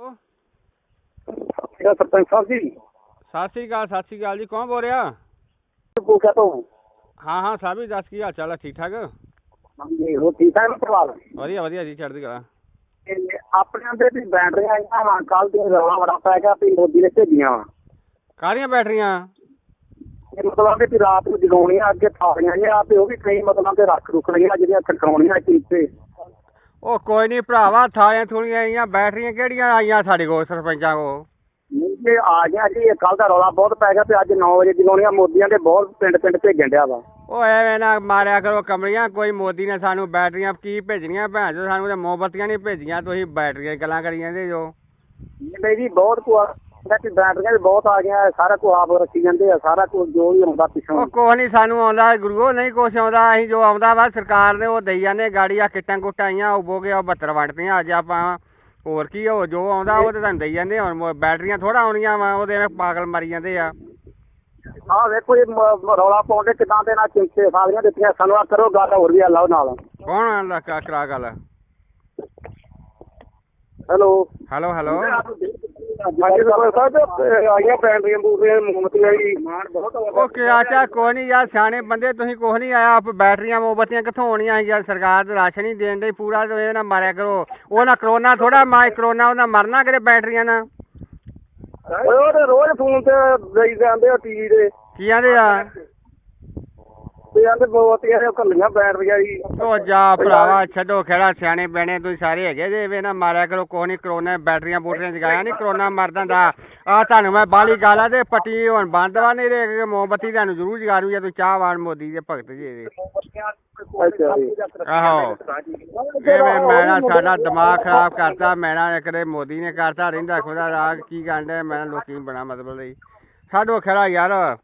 ਮੇਰਾ ਸਰਪੰਚ ਸਾਹਿਬ ਜੀ। ਸਤਿ ਸ੍ਰੀ ਅਕਾਲ ਸਤਿ ਸ੍ਰੀ ਅਕਾਲ ਜੀ। ਕੌਣ ਬੋਲ ਰਿਹਾ? ਪੂਕਾ ਤੋਂ। ਹਾਂ ਹਾਂ ਸਾਹਿਬ ਜੀ ਦੱਸ ਕੀ ਹਾਲ ਚਾਲ ਹੈ ਠੀਕ ਠਾਕ? ਹਾਂਜੀ ਹੋ ਠੀਕ ਹੈ ਨਾ ਪਰਿਵਾਰ? ਵਧੀਆ ਵਧੀਆ ਜੀ ਚੜ੍ਹਦੀ ਕਲਾ ਤੇ ਆਪਣੇ ਅੰਦਰ ਵੀ ਬੈਟਰੀਆਂ ਆਈਆਂ ਵਾ ਕੱਲ ਤੇ ਰੌਲਾ ਬੜਾ ਪੈ ਗਿਆ ਵੀ ਮੋਦੀ ਨੇ ਭੇਜੀਆਂ ਵਾ। ਕਾਹਦੀਆਂ ਬੈਟਰੀਆਂ? ਇਹ ਮਤਲਬ ਕਿ ਰਾਤ ਨੂੰ ਜਗਾਉਣੀਆਂ ਅੱਗੇ ਥਾਲੀਆਂ ਜਿਹਾ ਤੇ ਉਹ ਵੀ ਕਈ ਮਤਲਬ ਕਿ ਰੱਖ ਰੁਕਣੀਆਂ ਜਿਹੜੀਆਂ ਖੜਕਾਉਣੀਆਂ ਕੀਤੇ ਉਹ ਕੋਈ ਨਹੀਂ ਭਰਾਵਾ ਥਾਲੀਆਂ ਥੂਲੀਆਂ ਆਈਆਂ ਬੈਟਰੀਆਂ ਕਿਹੜੀਆਂ ਆਈਆਂ ਸਾਡੇ ਕੋਲ ਸਰਪੰਚਾਂ ਕੋਲ? ਇਹ ਆ ਗਿਆ ਜੀ ਇਹ ਕੱਲ ਦਾ ਰੌਲਾ ਬਹੁਤ ਪੈ ਗਿਆ ਤੇ ਅੱਜ 9 ਵਜੇ ਜਗਾਉਣੀਆਂ ਮੋਦੀਆਂ ਦੇ ਬਹੁਤ ਪਿੰਡ ਪਿੰਡ ਭੇਜਣ ਡਿਆ ਵਾ। ਉਹ ਐਵੇਂ ਨਾ ਮਾਰਿਆ ਕਰੋ ਕਮਲੀਆਂ ਕੋਈ ਮੋਦੀ ਨੇ ਸਾਨੂੰ ਬੈਟਰੀਆਂ ਕੀ ਭੇਜਣੀਆਂ ਭੈਣ ਚੋ ਸਾਨੂੰ ਤੇ ਮੋਮਬੱਤੀਆਂ ਨਹੀਂ ਭੇਜੀਆਂ ਤੁਸੀਂ ਬੈਟਰੀਆਂ ਗੱਲਾਂ ਕਰੀ ਜਾਂਦੇ ਜੋ। ਨਹੀਂ ਜੀ ਬਹੁਤ ਕੁਆ ਕਿ ਬੈਟਰੀਆਂ ਵੀ ਬਹੁਤ ਆ ਗਈਆਂ ਸਾਰਾ ਕੁਝ ਆਪ ਰੱਖੀ ਜਾਂਦੇ ਆ ਸਾਰਾ ਕੁਝ ਜੋ ਵੀ ਆਉਂਦਾ ਪਿੱਛੋਂ। ਉਹ ਕੁਛ ਨਹੀਂ ਸਾਨੂੰ ਆਉਂਦਾ ਗੁਰੂਓ ਨਹੀਂ ਕੁਛ ਆਉਂਦਾ ਅਸੀਂ ਜੋ ਆਉਂਦਾ ਵਾ ਸਰਕਾਰ ਨੇ ਉਹ ਦਈ ਜਾਂਦੇ ਗਾੜੀ ਆ ਕਿੱਟਾਂ ਕੁੱਟਾਂ ਆਈਆਂ ਉਬੋ ਕੇ ਉਹ 72 ਵੰਡਤੀਆਂ ਅੱਜ ਆਪਾਂ ਹੋਰ ਕੀ ਉਹ ਜੋ ਆਉਂਦਾ ਉਹ ਤੇ ਤੁਹਾਨੂੰ ਦਈ ਜਾਂਦੇ ਹੁਣ ਬੈਟਰੀਆਂ ਥੋੜਾ ਆਉਣੀਆਂ ਵਾ ਉਹਦੇ ਐਵੇਂ ਪਾਗਲ ਮਰੀ ਜਾਂਦੇ ਆ। ਆਹ ਵੇਖੋ ਇਹ ਮ- ਰੌਲਾ ਪਾਉਂਦੇ ਕਿਦਾਂ ਦੇ ਨਾਲ ਚਿੰਤੇ ਸਾਰੀਆਂ ਦਿੱਤੀਆਂ ਸਾਨੂੰ ਆ ਕਰੋ ਗੱਲ ਹੋਰ ਵੀ ਆ ਲਾਓ ਨਾਲ। ਕੌਣ ਆਂਦਾ ਕਾ- ਕਰਾ ਗੱਲ? ਹੈਲੋ। Hello hello. ਹਾਂਜੀ ਸਰਪੰਚ ਸਾਹਿਬ ਇਹ ਆਈਆਂ ਬੈਟਰੀਆਂ ਬੂਟਰੀਆਂ ਮੋਮਬਤੀਆਂ ਜੀ ਉਹ ਕਿ ਆਚਾ ਕੋਈ ਨਹੀਂ ਯਾਰ ਸਿਆਣੇ ਬੰਦੇ ਤੁਸੀਂ ਕੁਛ ਨਹੀਂ ਆਇਆ ਆਪ ਬੈਟਰੀਆਂ ਮੋਮਬੱਤੀਆਂ ਕਿੱਥੋਂ ਆਉਣੀਆਂ ਯਾਰ? ਸਰਕਾਰ ਤੇ ਰਾਸ਼ਨ ਹੀ ਦੇਣ ਦੀ ਪੂਰਾ ਤੇ ਨਾ ਮਾਰਿਆ ਕਰੋ। ਉਹ ਨਾ ਕਰੋਨਾ ਥੋੜਾ ਮਾਈ ਕਰੋਨਾ ਉਹਨਾਂ ਮਰਨਾ ਕਿਤੇ ਬੈਟਰੀਆਂ ਨਾਲ। ਉਹ ਤੇ ਰੋਜ਼ ਫੋਨ ਤੇ ਦੇਈ ਜਾਂਦੇ ਆ ਟੀਵੀ ਦੇ ਕੀ ਆਂਦੇ ਆ? ਤੇ ਦੇ ਕੱਲੀਆਂ ਜੀ। ਉਹ ਜਾ ਭਰਾਵਾ ਛੱਡੋ ਖੇੜਾ ਸਿਆਣੇ ਬੈਣੇ ਤੁਸੀਂ ਸਾਰੇ ਹੈਗੇ ਜੇ ਵੇ ਨਾ ਮਾਰਿਆ ਕਰੋ ਕੋਈ ਨਹੀਂ ਕਰੋਨਾ ਬੈਟਰੀਆਂ ਬੂਟਰੀਆਂ ਜਗਾਇਆ ਨਹੀਂ ਕਰੋਨਾ ਮਰਦਾ ਦਾ ਆ ਤੁਹਾਨੂੰ ਮੈਂ ਬਾਲੀ ਗਾਲਾ ਤੇ ਪੱਟੀ ਹੁਣ ਬੰਦ ਵਾ ਨਹੀਂ ਰੇ ਮੋਮਬੱਤੀ ਤੁਹਾਨੂੰ ਜ਼ਰੂਰ ਜਗਾ ਰੂ ਜੇ ਤੁਸੀਂ ਚਾਹਵਾਨ ਮੋਦੀ ਦੇ ਭਗਤ ਜੀ ਜੀ। ਆਹੋ। ਐਵੇਂ ਮੈਨਾਂ ਸਾਡਾ ਦਿਮਾਗ ਖਰਾਬ ਕਰਤਾ ਮੈਨਾਂ ਕਦੇ ਮੋਦੀ ਨੇ ਕਰਤਾ ਰਹਿੰਦਾ ਖੁਦਾ ਰਾਗ ਕੀ ਗੰਡੇ ਮੈਂ ਲੋਕੀ ਬਣਾ ਮਤਲਬ ਲਈ ਸਾਡੋ ਖਰਾ ਯਾਰ।